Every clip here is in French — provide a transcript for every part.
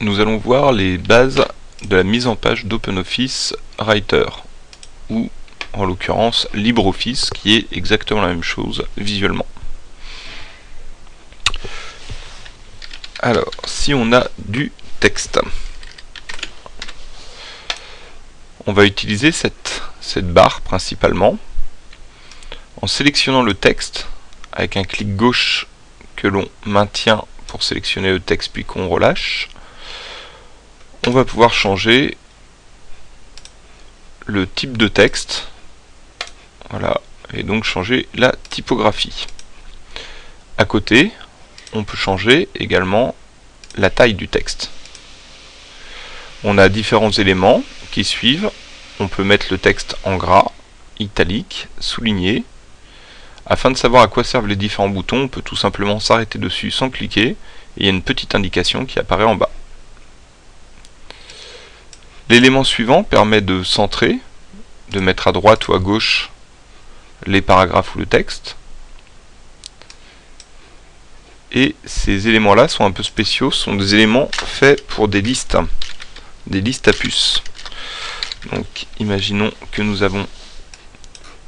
nous allons voir les bases de la mise en page d'OpenOffice Writer, ou en l'occurrence LibreOffice, qui est exactement la même chose visuellement. Alors, si on a du texte, on va utiliser cette, barre principalement. En sélectionnant le texte, avec un clic gauche que l'on maintient pour sélectionner le texte puis qu'on relâche, on va pouvoir changer le type de texte. Voilà, et donc changer la typographie. À côté, on peut changer également la taille du texte. On a différents éléments qui suivent. On peut mettre le texte en gras, italique, souligné. Afin de savoir à quoi servent les différents boutons, on peut tout simplement s'arrêter dessus sans cliquer, et il y a une petite indication qui apparaît en bas. L'élément suivant permet de centrer, de mettre à droite ou à gauche les paragraphes ou le texte. Et ces éléments-là sont un peu spéciaux, sont des éléments faits pour des listes, des listes à puces. Donc imaginons que nous avons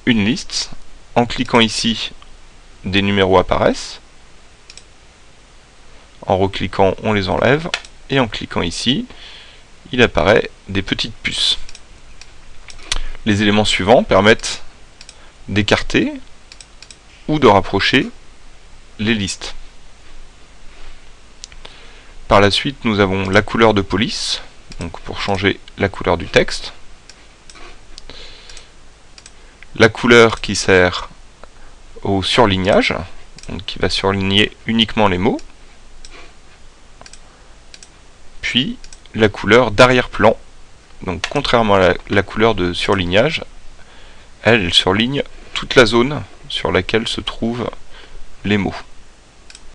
une liste. En cliquant ici, des numéros apparaissent. En recliquant, on les enlève. Et en cliquant ici, il apparaît des petites puces. Les éléments suivants permettent d'écarter ou de rapprocher les listes. Par la suite, nous avons la couleur de police, donc pour changer la couleur du texte. La couleur qui sert au surlignage, donc qui va surligner uniquement les mots. Puis la couleur d'arrière-plan. Donc contrairement à la, couleur de surlignage, elle, surligne toute la zone sur laquelle se trouvent les mots.